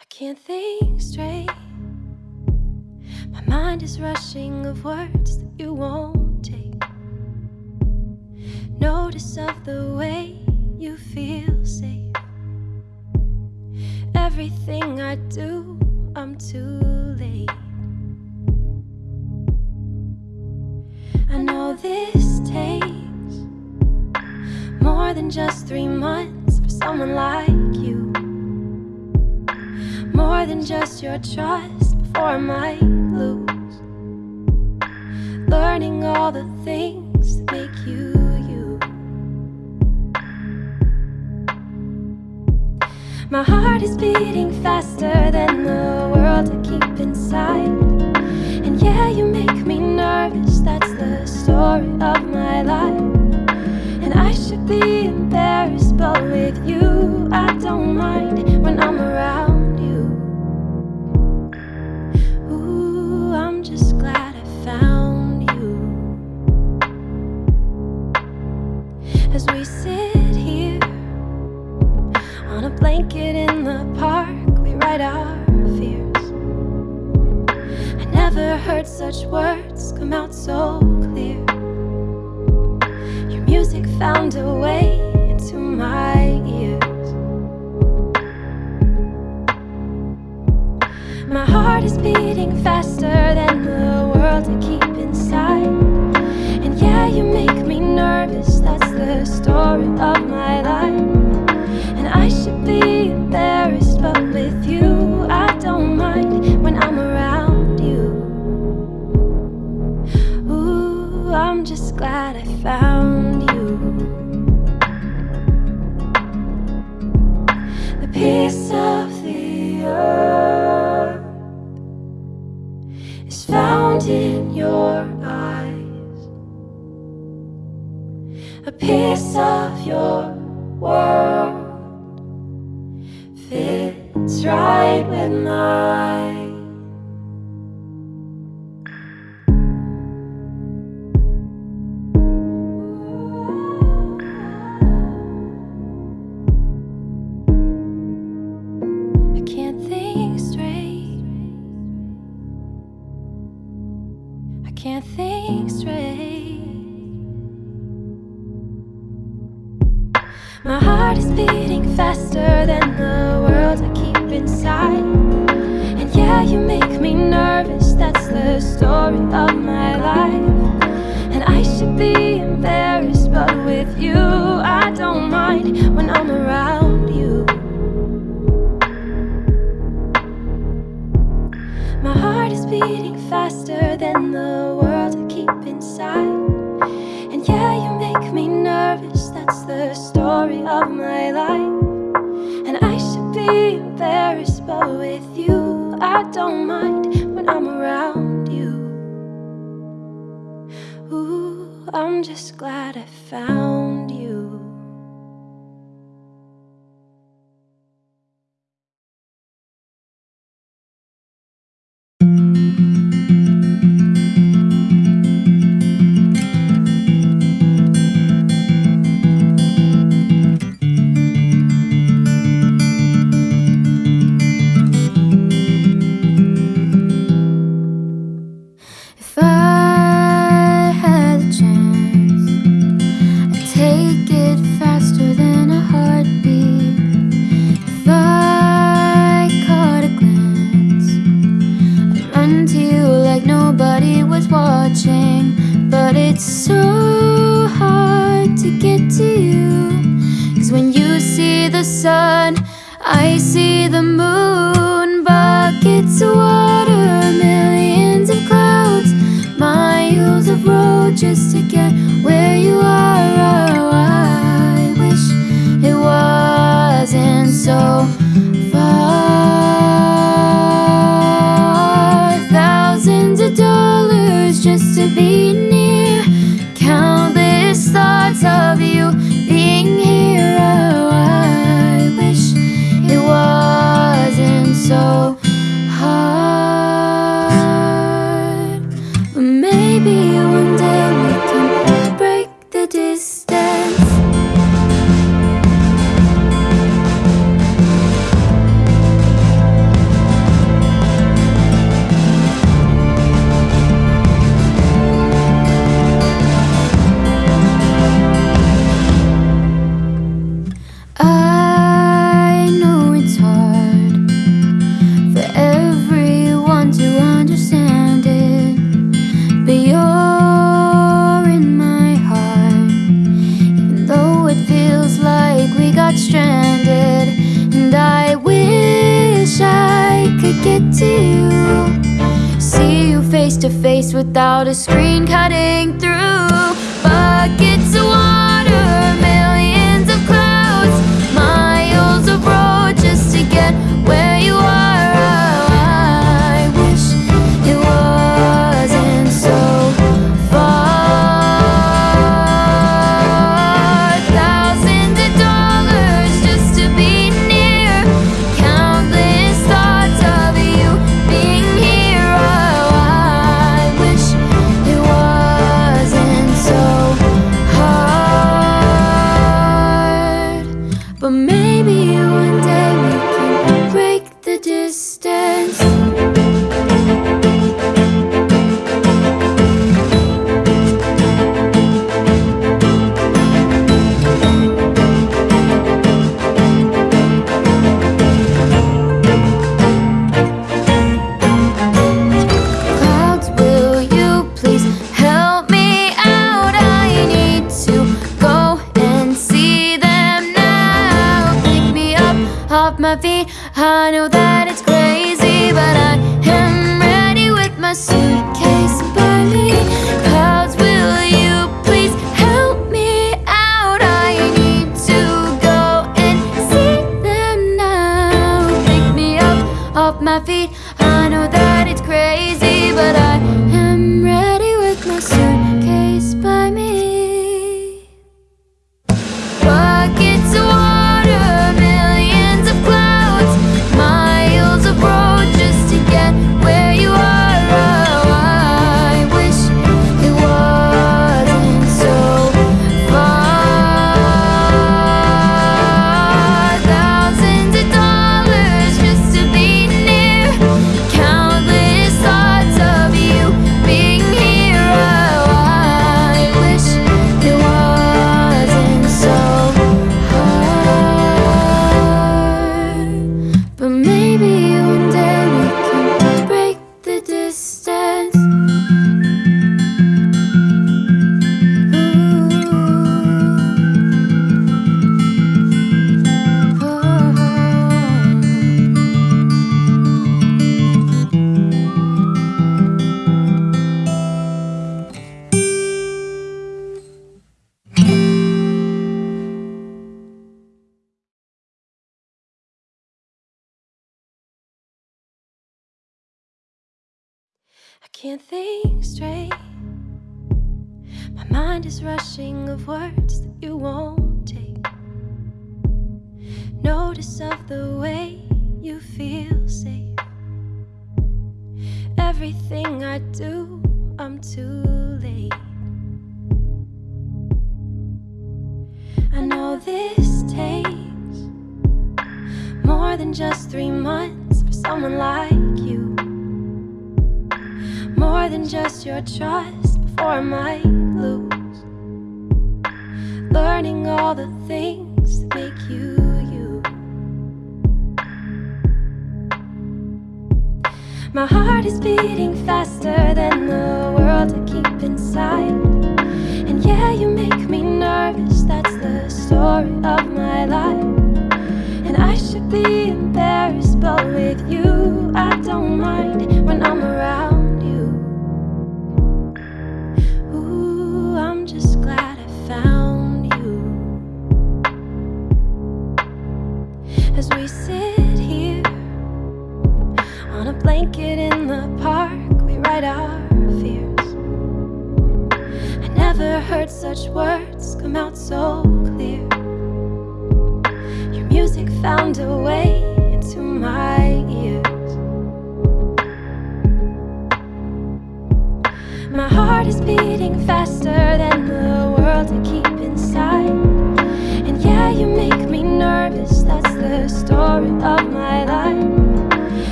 I can't think straight. My mind is rushing of words that you won't take. Notice of the way you feel safe. Everything I do, I'm too late. I know this takes more than just three months for someone like. More than just your trust before I might lose. Learning all the things that make you you. My heart is beating faster than the world I keep inside. And yeah, you make me nervous, that's the story of my life. And I should be embarrassed, but with you, I don't mind we sit here on a blanket in the park, we write our fears. I never heard such words come out so clear. Your music found a way into my ears. My heart is beating faster than the world I keep inside. And yeah, you make me nervous, that's the story of my life. But it's so hard to get to you. Cause when you see the sun, I see the moon. Buckets of water, millions of clouds, miles of road just to get where you are. Oh, I wish it wasn't so cutting through I know that it's crazy, but I am ready with my suit. I can't think straight. My mind is rushing of words that you won't take Notice of the way you feel safe. Everything I do, I'm too late. I know this takes More than just three months for someone like than just your trust before I might lose. Learning all the things that make you you. My heart is beating faster than the world I keep inside. And yeah, you make me nervous, that's the story of my life. And I should be embarrassed, but with you, I don't mind.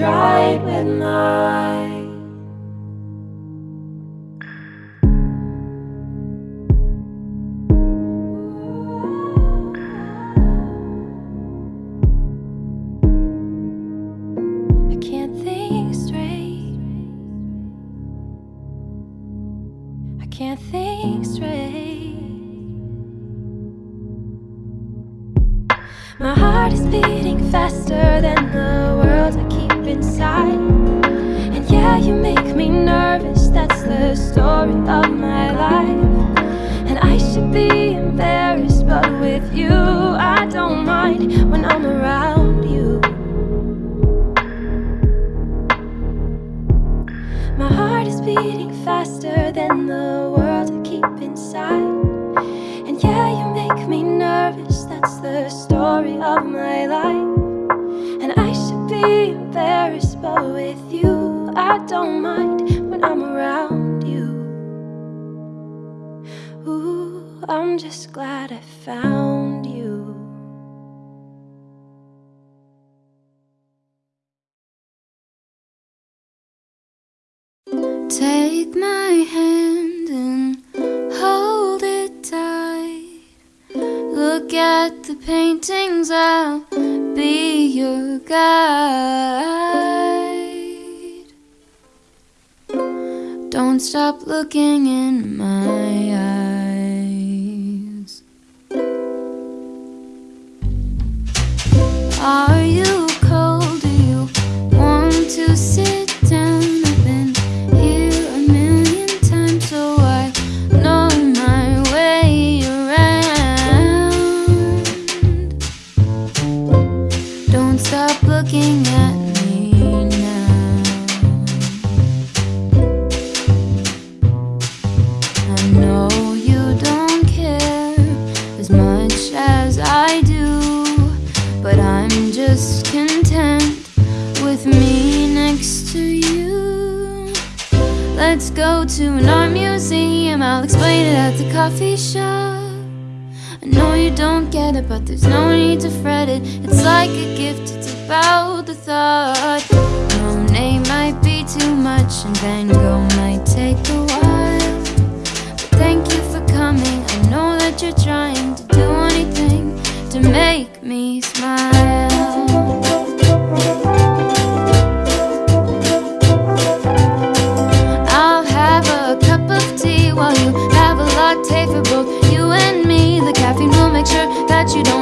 dried with night. Take my hand and hold it tight. Look at the paintings, I'll be your guide. Don't stop looking in my eyes. Are you? I'll explain it at the coffee shop. I know you don't get it, but there's no need to fret it. It's like a gift, it's about the thought. Monet might be too much and Van Gogh might take a while. But thank you for coming, I know that you're trying to do anything to make me smile. make sure that you don't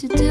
to do.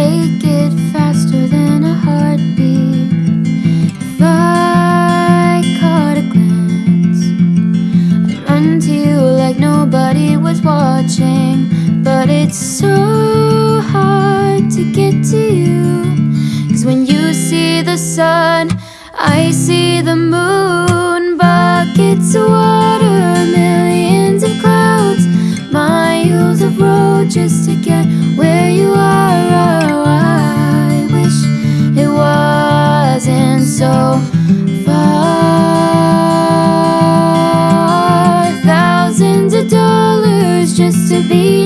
take it faster than a heartbeat. If I caught a glance I'd run to you like nobody was watching. But it's so hard to get to you Cause when you see the sun I see the moon. Water, millions of clouds. Miles of road just to get where you are. So far. Thousands of dollars just to be